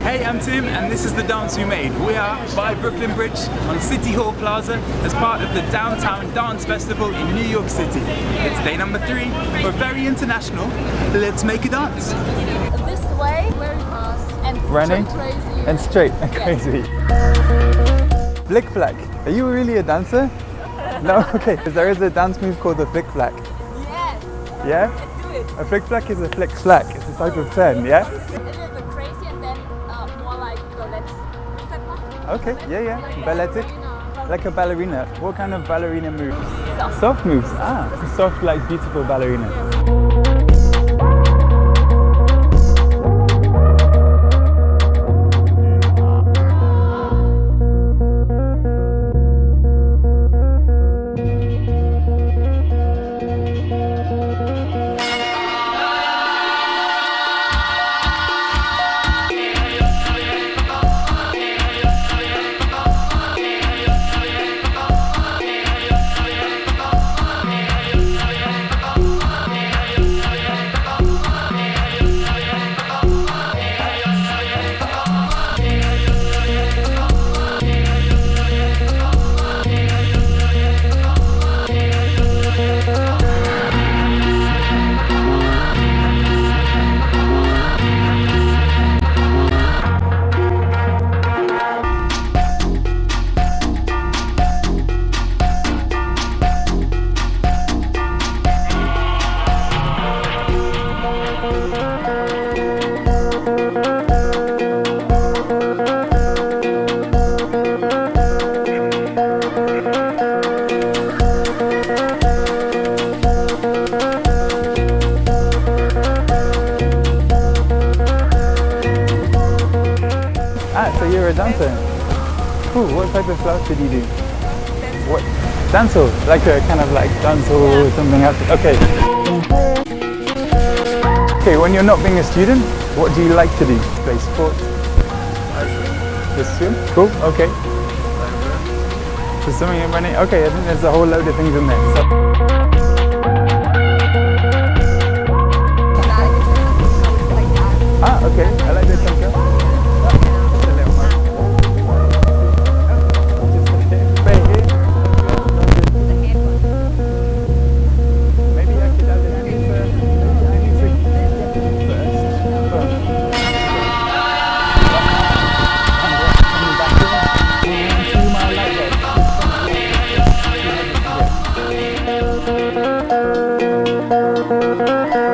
Hey, I'm Tim and this is the dance we made. We are by Brooklyn Bridge on City Hall Plaza as part of the Downtown Dance Festival in New York City. It's day number three. We're very international. Let's make a dance. This way, very fast and Running straight crazy. and straight and Yes. crazy. Flick flack. Are you really a dancer? No? Okay. 'Cause There is a dance move called the flick flack. Yes, Yeah? do it. A flick flack is a flick flack. It's a type of turn, yeah? A little bit crazy and then uh, more like ballet. Is that not? Okay, yeah, yeah. Balletic. Like a ballerina. What kind of ballerina moves? Soft. Soft moves. Ah, soft like beautiful ballerina. Ah, so you're a dancer. Cool. What type of class did you do? What? Dancehall. Like a kind of like dancehall or something else. Okay. Okay, when you're not being a student, what do you like to do? Play sports? Just swim? Cool, okay. So swimming and running? Okay, I think there's a whole load of things in there. So, Música